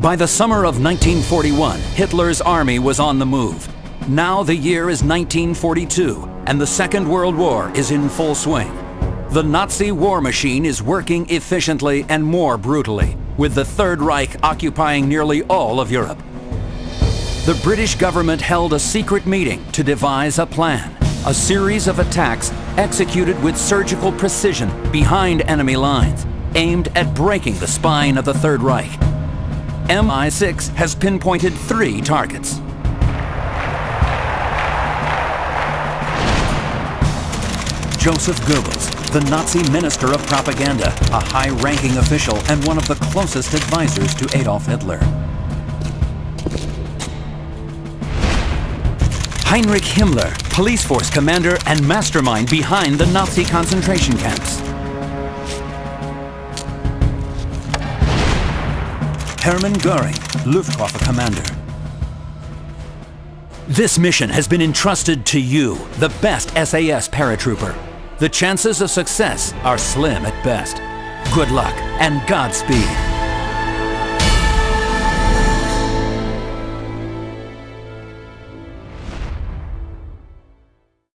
By the summer of 1941, Hitler's army was on the move. Now the year is 1942, and the Second World War is in full swing. The Nazi war machine is working efficiently and more brutally, with the Third Reich occupying nearly all of Europe. The British government held a secret meeting to devise a plan, a series of attacks executed with surgical precision behind enemy lines, aimed at breaking the spine of the Third Reich. MI6 has pinpointed three targets. Joseph Goebbels, the Nazi Minister of Propaganda, a high-ranking official and one of the closest advisors to Adolf Hitler. Heinrich Himmler, police force commander and mastermind behind the Nazi concentration camps. Hermann Goering, Luftwaffe commander. This mission has been entrusted to you, the best SAS paratrooper. The chances of success are slim at best. Good luck and Godspeed.